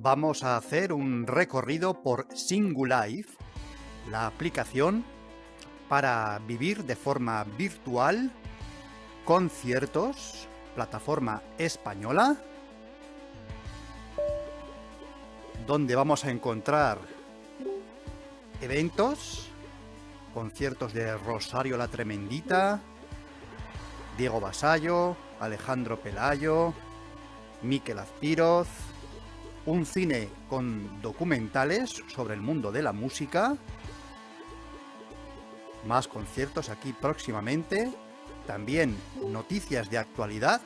Vamos a hacer un recorrido por Singulife, la aplicación para vivir de forma virtual conciertos, plataforma española, donde vamos a encontrar eventos, conciertos de Rosario la Tremendita, Diego Basallo, Alejandro Pelayo, Miquel Azpiroz, un cine con documentales sobre el mundo de la música, más conciertos aquí próximamente, también noticias de actualidad,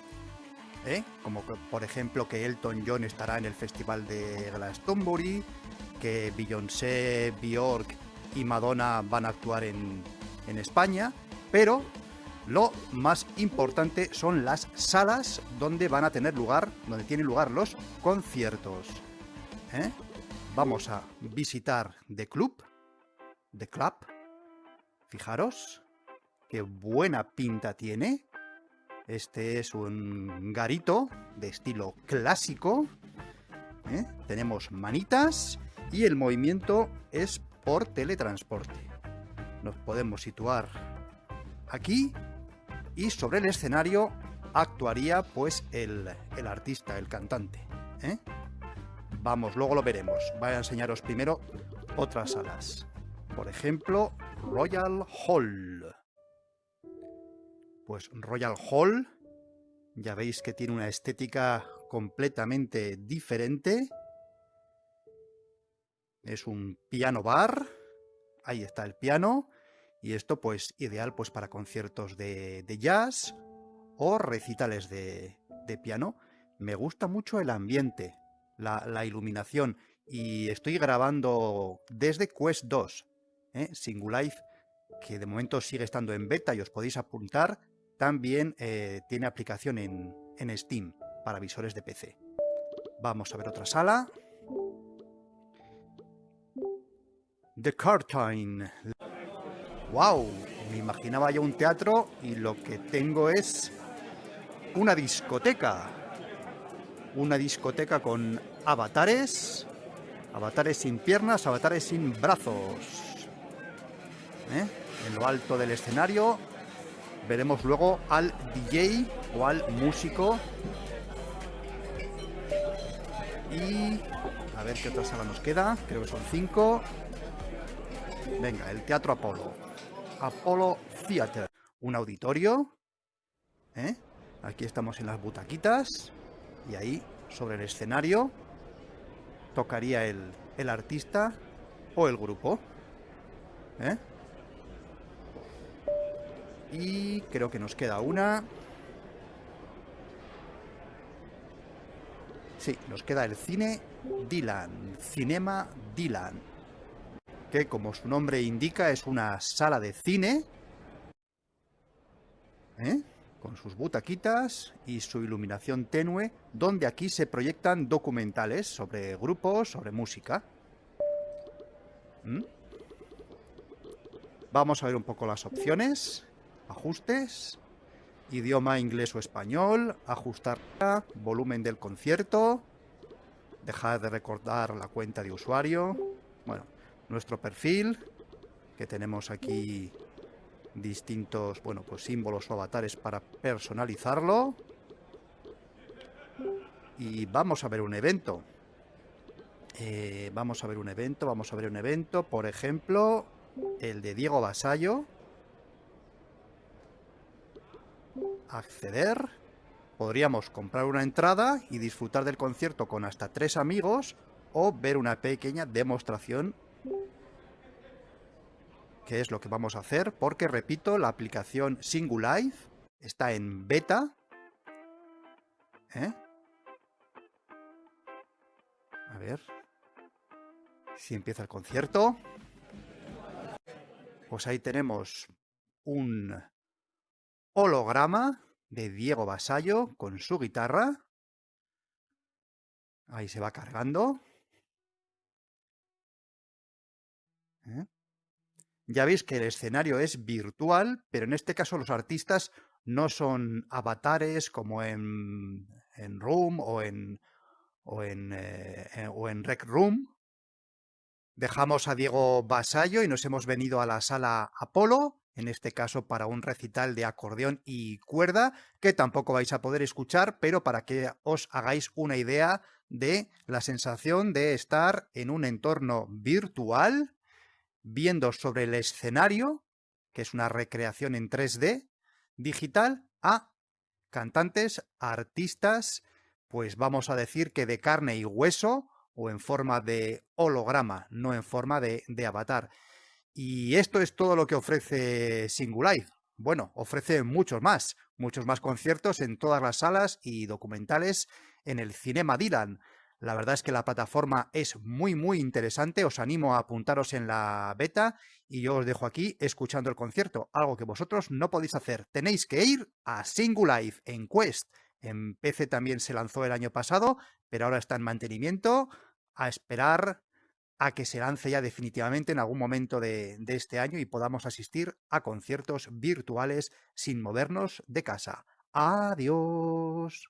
¿eh? como por ejemplo que Elton John estará en el festival de Glastonbury, que Beyoncé, Bjork y Madonna van a actuar en, en España, pero lo más importante son las salas donde van a tener lugar, donde tienen lugar los conciertos. ¿eh? Vamos a visitar The Club, The Club. Fijaros, qué buena pinta tiene. Este es un garito de estilo clásico. ¿eh? Tenemos manitas y el movimiento es por teletransporte. Nos podemos situar aquí y sobre el escenario actuaría pues el, artista, el cantante. ¿eh? Vamos, luego lo veremos. Voy a enseñaros primero otras salas. Por ejemplo, Royal Hall. Pues Royal Hall, ya veis que tiene una estética completamente diferente. Es un piano bar. Ahí está el piano. Y esto pues ideal pues para conciertos de, jazz o recitales de, piano. Me gusta mucho el ambiente, la, iluminación y estoy grabando desde Quest 2, ¿eh? Singulife, que de momento sigue estando en beta y os podéis apuntar. También eh, tiene aplicación en, Steam para visores de PC. Vamos a ver otra sala. The Curtain, ¡Wow! Me imaginaba yo un teatro y lo que tengo es una discoteca. Una discoteca con avatares, avatares sin piernas, avatares sin brazos. ¿Eh? En lo alto del escenario veremos luego al DJ o al músico. Y a ver qué otra sala nos queda. Creo que son cinco. Venga, el Teatro Apolo. Apollo Theater. Un auditorio. ¿eh? Aquí estamos en las butaquitas. Y ahí, sobre el escenario, tocaría el, el artista o el grupo. ¿eh? Y creo que nos queda una. Sí, nos queda el cine Dylan. Cinema Dylan que como su nombre indica es una sala de cine, ¿eh? con sus butaquitas y su iluminación tenue, donde aquí se proyectan documentales sobre grupos, sobre música. ¿Mm? Vamos a ver un poco las opciones, ajustes, idioma inglés o español, ajustar volumen del concierto, dejar de recordar la cuenta de usuario, bueno, nuestro perfil, que tenemos aquí distintos, bueno, pues símbolos o avatares para personalizarlo. Y vamos a ver un evento. Eh, vamos a ver un evento, vamos a ver un evento, por ejemplo, el de Diego Basallo. Acceder. Podríamos comprar una entrada y disfrutar del concierto con hasta tres amigos o ver una pequeña demostración que es lo que vamos a hacer, porque repito, la aplicación Singulife está en beta. ¿eh? A ver si empieza el concierto. Pues ahí tenemos un holograma de Diego Basallo con su guitarra. Ahí se va cargando. ¿Eh? Ya veis que el escenario es virtual, pero en este caso los artistas no son avatares como en, en Room o en, o en, eh, o en Rec Room. Dejamos a Diego Basallo y nos hemos venido a la sala Apolo, en este caso para un recital de acordeón y cuerda, que tampoco vais a poder escuchar, pero para que os hagáis una idea de la sensación de estar en un entorno virtual, viendo sobre el escenario, que es una recreación en 3D digital, a cantantes, artistas, pues vamos a decir que de carne y hueso, o en forma de holograma, no en forma de, avatar. Y esto es todo lo que ofrece Singulife. Bueno, ofrece muchos más, muchos más conciertos en todas las salas y documentales en el Cinema Dylan. La verdad es que la plataforma es muy muy interesante, os animo a apuntaros en la beta y yo os dejo aquí escuchando el concierto, algo que vosotros no podéis hacer. Tenéis que ir a Singulife en Quest. En PC también se lanzó el año pasado, pero ahora está en mantenimiento, a esperar a que se lance ya definitivamente en algún momento de, este año y podamos asistir a conciertos virtuales sin movernos de casa. Adiós.